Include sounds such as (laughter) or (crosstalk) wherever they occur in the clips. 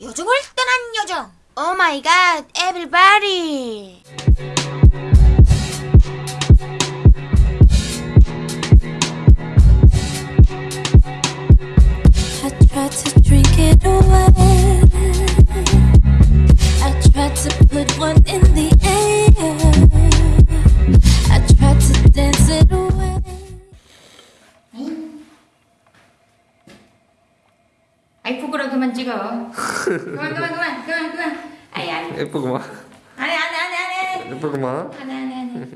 요정을 떠난 요정 오 마이 갓 에브리바디 I tried to put one in the air. 아이 부끄러 그만 찍어. 그만 그만 그만 그만 그만. 아이 아이 예쁘구만 안해 안해 안해 안해 예쁘구만 안해 안해 안해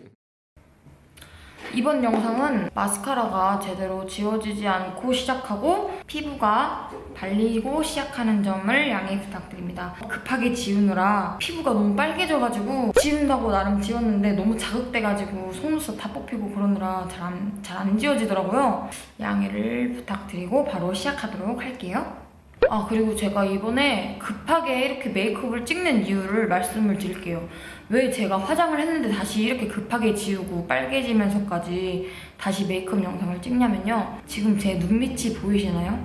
이번 영상은 마스카라가 제대로 지워지지 않고 시작하고 피부가 발리고 시작하는 점을 양해 부탁드립니다. 급하게 지우느라 피부가 너무 빨개져가지고 지운다고 나름 지웠는데 너무 자극돼가지고 속눈썹 다 뽑히고 그러느라 잘안잘안 지워지더라고요. 양해를 부탁드리고 바로 시작하도록 할게요. 아 그리고 제가 이번에 급하게 이렇게 메이크업을 찍는 이유를 말씀을 드릴게요. 왜 제가 화장을 했는데 다시 이렇게 급하게 지우고 빨개지면서까지 다시 메이크업 영상을 찍냐면요. 지금 제 눈밑이 보이시나요?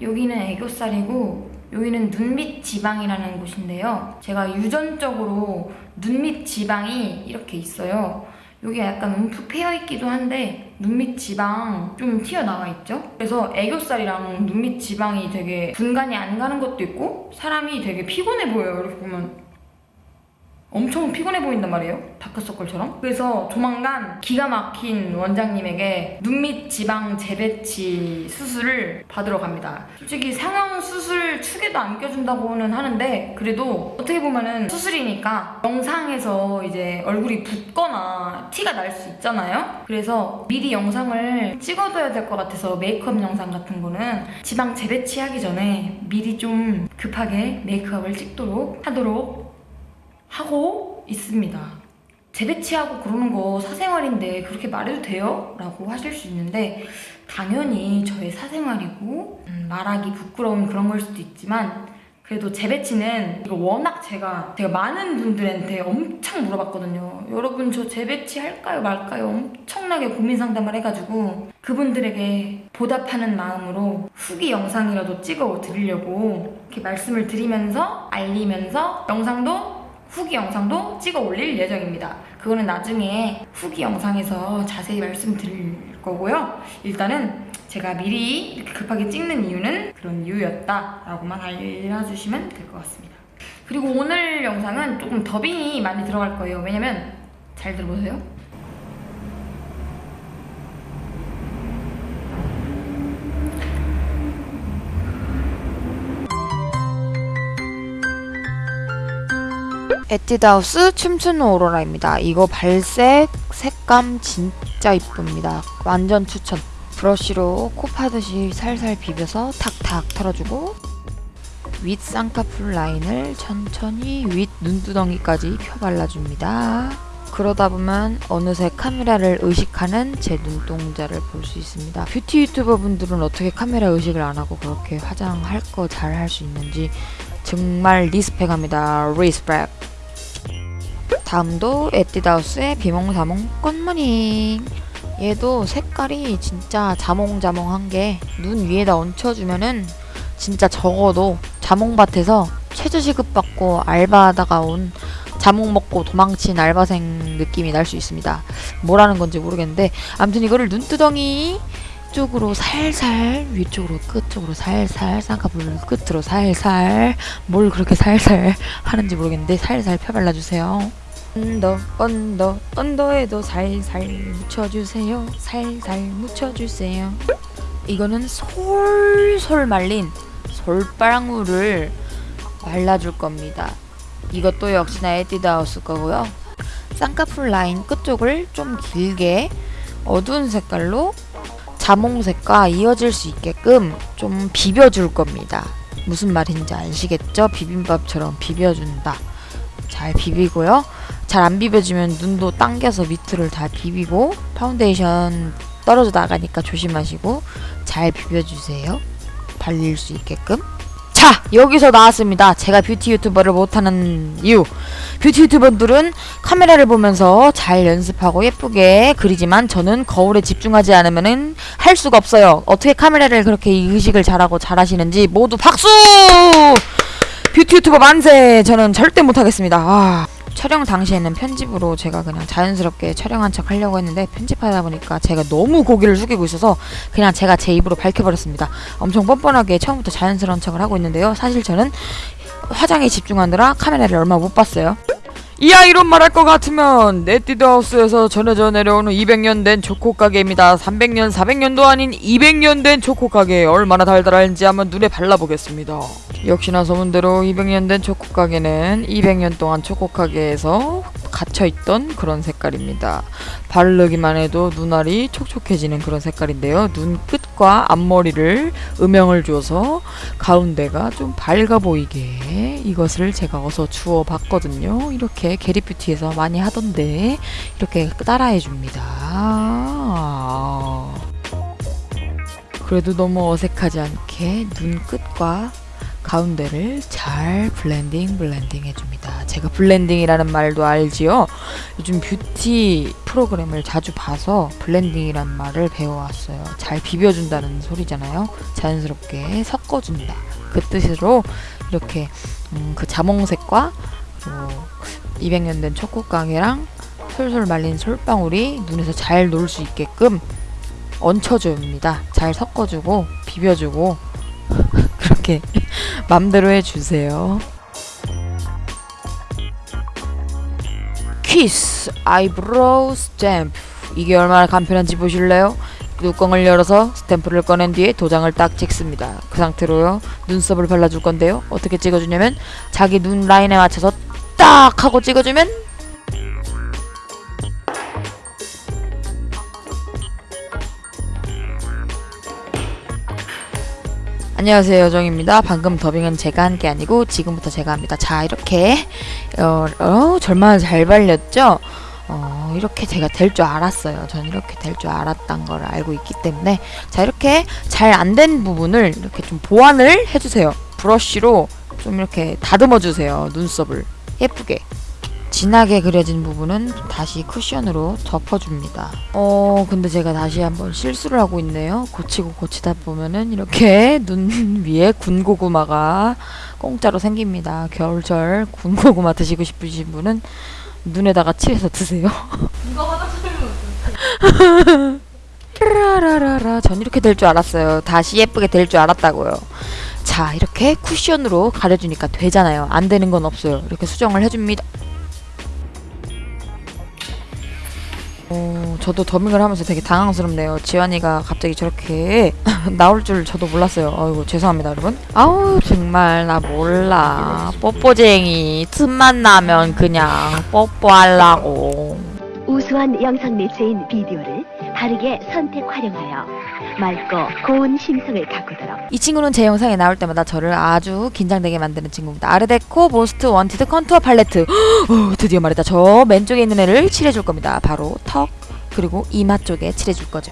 여기는 애교살이고 여기는 눈밑 지방이라는 곳인데요. 제가 유전적으로 눈밑 지방이 이렇게 있어요. 여기 약간 움푹 패여있기도 한데 눈밑 지방 좀 튀어나와 있죠? 그래서 애교살이랑 눈밑 지방이 되게 분간이 안 가는 것도 있고 사람이 되게 피곤해 보여요. 이렇게 보면 엄청 피곤해 보인단 말이에요. 다크서클처럼. 그래서 조만간 기가 막힌 원장님에게 눈밑 지방 재배치 수술을 받으러 갑니다. 솔직히 상형 수술 축에도 안 껴준다고는 하는데 그래도 어떻게 보면은 수술이니까 영상에서 이제 얼굴이 붓거나 티가 날 수 있잖아요. 그래서 미리 영상을 찍어둬야 될 것 같아서 메이크업 영상 같은 거는 지방 재배치하기 전에 미리 좀 급하게 메이크업을 찍도록 하도록 하고 있습니다. 재배치하고 그러는 거 사생활인데 그렇게 말해도 돼요? 라고 하실 수 있는데 당연히 저의 사생활이고 음, 말하기 부끄러운 그런 걸 수도 있지만 그래도 재배치는 이거 워낙 제가 제가 많은 분들한테 엄청 물어봤거든요. 여러분 저 재배치 할까요 말까요? 엄청나게 고민 상담을 해가지고 그분들에게 보답하는 마음으로 후기 영상이라도 찍어 드리려고 이렇게 말씀을 드리면서 알리면서 영상도 후기 영상도 찍어 올릴 예정입니다. 그거는 나중에 후기 영상에서 자세히 말씀드릴 거고요. 일단은 제가 미리 이렇게 급하게 찍는 이유는 그런 이유였다 라고만 알려주시면 될 것 같습니다. 그리고 오늘 영상은 조금 더빙이 많이 들어갈 거예요. 왜냐면 잘 들어보세요. 에뛰드하우스 춤추는 오로라입니다. 이거 발색, 색감 진짜 이쁩니다. 완전 추천. 브러쉬로 코 파듯이 살살 비벼서 탁탁 털어주고 윗 쌍꺼풀 라인을 천천히 윗 눈두덩이까지 펴 발라줍니다. 그러다 보면 어느새 카메라를 의식하는 제 눈동자를 볼 수 있습니다. 뷰티 유튜버 분들은 어떻게 카메라 의식을 안 하고 그렇게 화장할 거 잘 할 수 있는지 정말 respect합니다. respect. 다음도 에뛰드하우스의 비몽사몽 꽃무늬 얘도 색깔이 진짜 자몽자몽한 게 눈 위에다 얹혀주면은 진짜 적어도 자몽밭에서 최저시급 받고 알바하다가 온 자몽 먹고 도망친 알바생 느낌이 날 수 있습니다. 뭐라는 건지 모르겠는데 아무튼 이거를 눈두덩이 쪽으로 살살 위쪽으로 끝쪽으로 살살 쌍꺼풀 끝으로 살살 뭘 그렇게 살살 하는지 모르겠는데 살살 펴발라주세요. under under under에도 살살 묻혀주세요. 살살 묻혀주세요. 이거는 솔솔 말린 솔방울을 발라줄 겁니다. 이것도 역시나 에뛰드하우스 거고요. 쌍꺼풀 라인 끝쪽을 좀 길게 어두운 색깔로 자몽색과 이어질 수 있게끔 좀 비벼줄 겁니다. 무슨 말인지 아시겠죠? 비빔밥처럼 비벼준다. 잘 비비고요. 잘 안 비벼지면 눈도 당겨서 밑을 다 비비고 파운데이션 떨어져 나가니까 조심하시고 잘 비벼주세요. 발릴 수 있게끔. 자 여기서 나왔습니다. 제가 뷰티 유튜버를 못하는 이유. 뷰티 유튜버들은 카메라를 보면서 잘 연습하고 예쁘게 그리지만 저는 거울에 집중하지 않으면은 할 수가 없어요. 어떻게 카메라를 그렇게 의식을 잘하고 잘하시는지 모두 박수! 뷰티 유튜버 만세! 저는 절대 못하겠습니다. 아. 촬영 당시에는 편집으로 제가 그냥 자연스럽게 촬영한 척 하려고 했는데 편집하다 보니까 제가 너무 고개를 숙이고 있어서 그냥 제가 제 입으로 밝혀버렸습니다. 엄청 뻔뻔하게 처음부터 자연스러운 척을 하고 있는데요. 사실 저는 화장에 집중하느라 카메라를 얼마 못 봤어요. 이 아이론 말할 것 같으면 네티드하우스에서 전해져 내려오는 200년 된 초코 가게입니다. 300년, 400년도 아닌 200년 된 초코 가게 얼마나 달달한지 한번 눈에 발라보겠습니다. 역시나 소문대로 200년 된 초코 가게는 200년 동안 초코 가게에서 갇혀있던 그런 색깔입니다. 바르기만 해도 눈알이 촉촉해지는 그런 색깔인데요. 눈 끝과 앞머리를 음영을 줘서 가운데가 좀 밝아 보이게 이것을 제가 어서 주워 봤거든요. 이렇게 게리뷰티에서 많이 하던데 이렇게 따라해 줍니다. 그래도 너무 어색하지 않게 눈 끝과 가운데를 잘 blending blending 해줍니다. 제가 blending이라는 말도 알지요. 요즘 뷰티 프로그램을 자주 봐서 blending이라는 말을 배워왔어요. 잘 비벼준다는 소리잖아요. 자연스럽게 섞어준다. 그 뜻으로 이렇게 음, 그 자몽색과 뭐 200년 된 초코깡이랑 솔솔 말린 솔방울이 눈에서 잘 놀 수 있게끔 얹혀줍니다. 잘 섞어주고 비벼주고 (laughs) 그렇게 (laughs) 맘대로 해주세요. 키스 eyebrow stamp 이게 얼마나 간편한지 보실래요? 뚜껑을 열어서 스탬프를 꺼낸 뒤에 도장을 딱 찍습니다. 그 상태로요 눈썹을 발라줄 건데요. 어떻게 찍어주냐면 자기 눈 라인에 맞춰서 딱 하고 찍어주면 안녕하세요 여정입니다. 방금 더빙은 제가 한 게 아니고 지금부터 제가 합니다. 자 이렇게 어, 어 절만 잘 발렸죠? 어 이렇게 제가 될 줄 알았어요. 저는 이렇게 될 줄 알았단 걸 알고 있기 때문에 자 이렇게 잘 안 된 부분을 이렇게 좀 보완을 해주세요. 브러쉬로 좀 이렇게 다듬어 주세요. 눈썹을 예쁘게 진하게 그려진 부분은 다시 쿠션으로 덮어줍니다. 어, 근데 제가 다시 한번 실수를 하고 있네요. 고치고 고치다 보면은 이렇게 눈 위에 군고구마가 공짜로 생깁니다. 겨울철 군고구마 드시고 싶으신 분은 눈에다가 칠해서 드세요. 라라라라 전 이렇게 될 줄 알았어요. 다시 예쁘게 될 줄 알았다고요. 자 이렇게 쿠션으로 가려주니까 되잖아요. 안 되는 건 없어요. 이렇게 수정을 해줍니다. 어, 저도 더빙을 하면서 되게 당황스럽네요. 지환이가 갑자기 저렇게 (laughs) 나올 줄 저도 몰랐어요. 아이고 죄송합니다, 여러분. 아우 정말 나 몰라. 뽀뽀쟁이 틈만 나면 그냥 뽀뽀하려고. 우수한 영상 매체인 비디오를 바르게 선택 활용하여 맑고 고운 심성을 가꾸도록 이 친구는 제 영상에 나올 때마다 저를 아주 긴장되게 만드는 친구입니다. Artdeco Most Wanted Contour 팔레트. (gasps) 어, 드디어 말했다. 저 맨쪽에 있는 애를 칠해줄 겁니다. 바로 턱 그리고 이마 쪽에 칠해줄 거죠.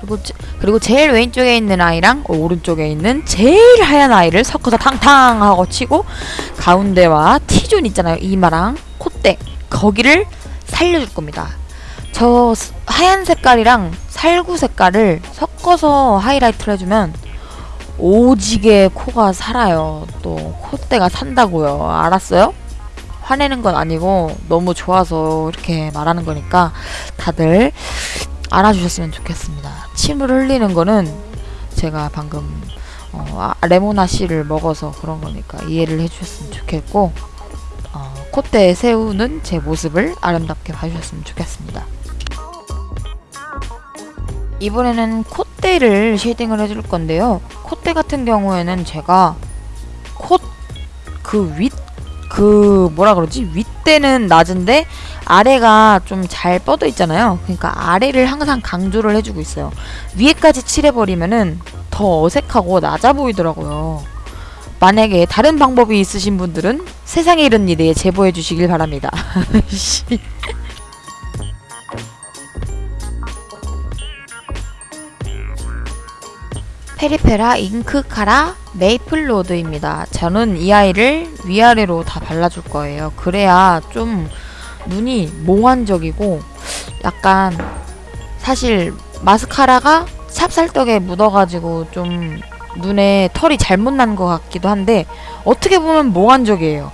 그리고, 제- 그리고 제일 왼쪽에 있는 아이랑 오른쪽에 있는 제일 하얀 아이를 섞어서 탕탕 하고 치고 가운데와 T존 있잖아요. 이마랑 콧대 거기를 살려줄 겁니다. 저 스- 하얀 색깔이랑 살구 색깔을 섞어서 하이라이트를 해주면 오지게 코가 살아요. 또 콧대가 산다고요. 알았어요? 화내는 건 아니고 너무 좋아서 이렇게 말하는 거니까 다들 알아주셨으면 좋겠습니다. 침을 흘리는 거는 제가 방금 어, 아, 레모나 C를 먹어서 그런 거니까 이해를 해주셨으면 좋겠고 어, 콧대에 세우는 제 모습을 아름답게 봐주셨으면 좋겠습니다. 이번에는 콧대를 shading을 해줄 건데요. 콧대 같은 경우에는 제가 콧 그 윗 그 뭐라 그러지 윗대는 낮은데 아래가 좀 잘 뻗어 있잖아요. 그러니까 아래를 항상 강조를 해주고 있어요. 위에까지 칠해버리면은 더 어색하고 낮아 보이더라고요. 만약에 다른 방법이 있으신 분들은 세상에 이런 일에 제보해 주시길 바랍니다. (laughs) Peripera Ink Kara Maple Road입니다. 저는 이 아이를 위아래로 다 발라줄 거예요. 그래야 좀 눈이 몽환적이고 약간 사실 마스카라가 찹쌀떡에 묻어가지고 좀 눈에 털이 잘못 난 것 같기도 한데 어떻게 보면 몽환적이에요.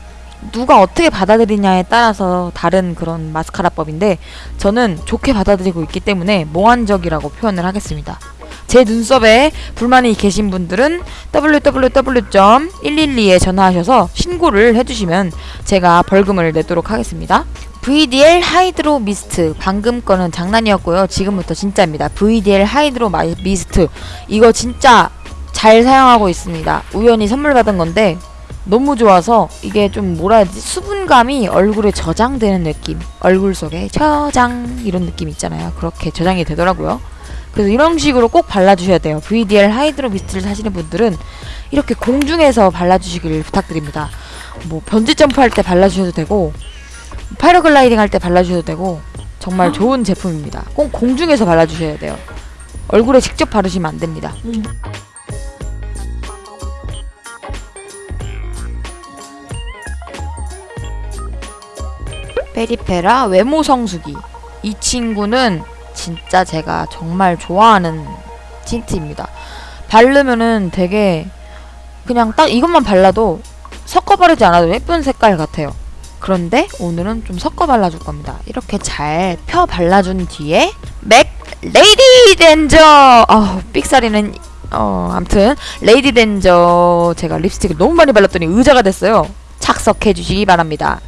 누가 어떻게 받아들이냐에 따라서 다른 그런 마스카라법인데 저는 좋게 받아들이고 있기 때문에 몽환적이라고 표현을 하겠습니다. 제 눈썹에 불만이 계신 분들은 www.112에 전화하셔서 신고를 해주시면 제가 벌금을 내도록 하겠습니다. VDL Hydro Mist 방금 거는 장난이었고요. 지금부터 진짜입니다. VDL Hydro 마- 미스트 이거 진짜 잘 사용하고 있습니다. 우연히 선물 받은 건데 너무 좋아서 이게 좀 뭐라 해야 되지 수분감이 얼굴에 저장되는 느낌 얼굴 속에 저장 이런 느낌 있잖아요 그렇게 저장이 되더라고요 그래서 이런 식으로 꼭 발라주셔야 돼요. VDL Hydro Mist를 사시는 분들은 이렇게 공중에서 발라주시길 부탁드립니다. 뭐 번지 점프 할 때 발라주셔도 되고 패러글라이딩 할 때 발라주셔도 되고 정말 좋은 제품입니다. 꼭 공중에서 발라주셔야 돼요. 얼굴에 직접 바르시면 안 됩니다. 페리페라 외모 성수기. 이 친구는 진짜 제가 정말 좋아하는 틴트입니다. 바르면은 되게 그냥 딱 이것만 발라도 섞어 바르지 않아도 예쁜 색깔 같아요. 그런데 오늘은 좀 섞어 발라줄 겁니다. 이렇게 잘 펴 발라준 뒤에 MAC Lady Danger! 아 삑사리는 어 암튼 Lady Danger 제가 립스틱을 너무 많이 발랐더니 의자가 됐어요. 착석해 주시기 바랍니다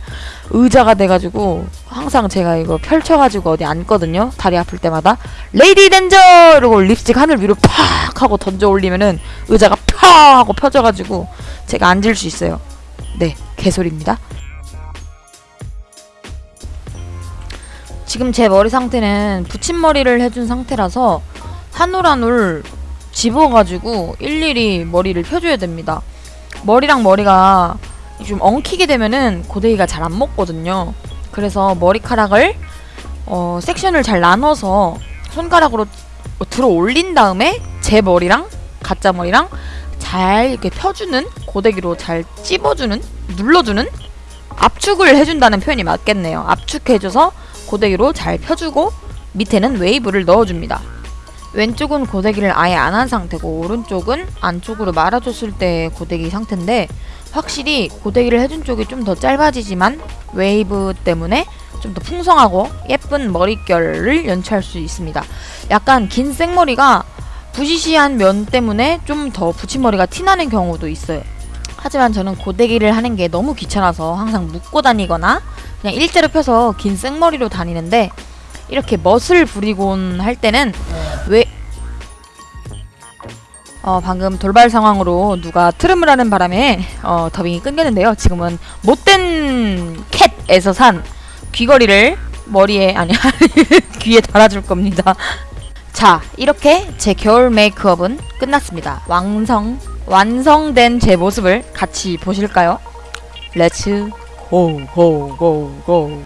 의자가 돼가지고 항상 제가 이거 펼쳐가지고 어디 앉거든요. 다리 아플 때마다. 레이디 덴저 이러고 립스틱 하늘 위로 팍 하고 던져 올리면은 의자가 펴 하고 펴져가지고 제가 앉을 수 있어요. 네 개소리입니다. 지금 제 머리 상태는 붙임머리를 해준 상태라서 한 올 한 올 집어가지고 일일이 머리를 펴줘야 됩니다. 머리랑 머리가 좀 엉키게 되면은 고데기가 잘 안 먹거든요. 그래서 머리카락을 어, 섹션을 잘 나눠서 손가락으로 들어 올린 다음에 제 머리랑 가짜 머리랑 잘 이렇게 펴주는 고데기로 잘 찝어주는 눌러주는 압축을 해준다는 표현이 맞겠네요. 압축해줘서 고데기로 잘 펴주고 밑에는 웨이브를 넣어줍니다. 왼쪽은 고데기를 아예 안 한 상태고 오른쪽은 안쪽으로 말아줬을 때 고데기 상태인데 확실히 고데기를 해준 쪽이 좀 더 짧아지지만 웨이브 때문에 좀 더 풍성하고 예쁜 머릿결을 연출할 수 있습니다. 약간 긴 생머리가 부시시한 면 때문에 좀 더 붙임머리가 티나는 경우도 있어요. 하지만 저는 고데기를 하는 게 너무 귀찮아서 항상 묶고 다니거나 그냥 일자로 펴서 긴 생머리로 다니는데 이렇게 멋을 부리곤 할 때는 왜 어, 방금 돌발 상황으로 누가 트름을 하는 바람에 어, 더빙이 끊겼는데요. 지금은 못된 cat에서 산 귀걸이를 머리에 아니 (laughs) 귀에 달아줄 겁니다. 자 이렇게 제 겨울 메이크업은 끝났습니다. 완성 완성된 제 모습을 같이 보실까요? Let's go go go go